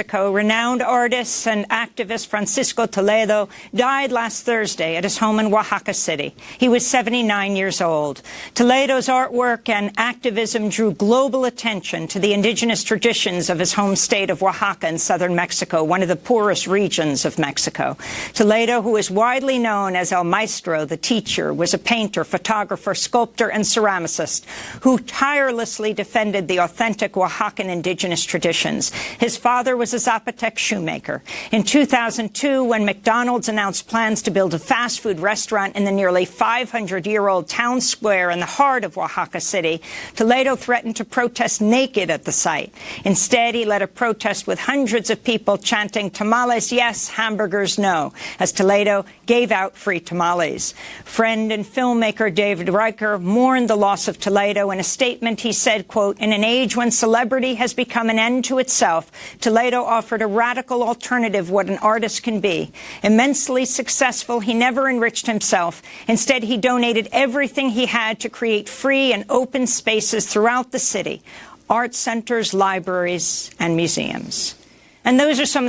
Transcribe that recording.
Mexico, renowned artist and activist Francisco Toledo died last Thursday at his home in Oaxaca City. He was 79 years old. Toledo's artwork and activism drew global attention to the indigenous traditions of his home state of Oaxaca in southern Mexico, one of the poorest regions of Mexico. Toledo, who is widely known as El Maestro, the teacher, was a painter, photographer, sculptor, and ceramicist who tirelessly defended the authentic Oaxacan indigenous traditions. His father was a Zapotec shoemaker. In 2002, when McDonald's announced plans to build a fast food restaurant in the nearly 500-year-old town square in the heart of Oaxaca City, Toledo threatened to protest naked at the site. Instead, he led a protest with hundreds of people chanting, tamales yes, hamburgers no, as Toledo gave out free tamales. Friend and filmmaker David Riker mourned the loss of Toledo. In a statement, he said, quote, in an age when celebrity has become an end to itself, Toledo offered a radical alternative what an artist can be. Immensely successful, he never enriched himself. Instead, he donated everything he had to create free and open spaces throughout the city, art centers, libraries, and museums. And those are some of the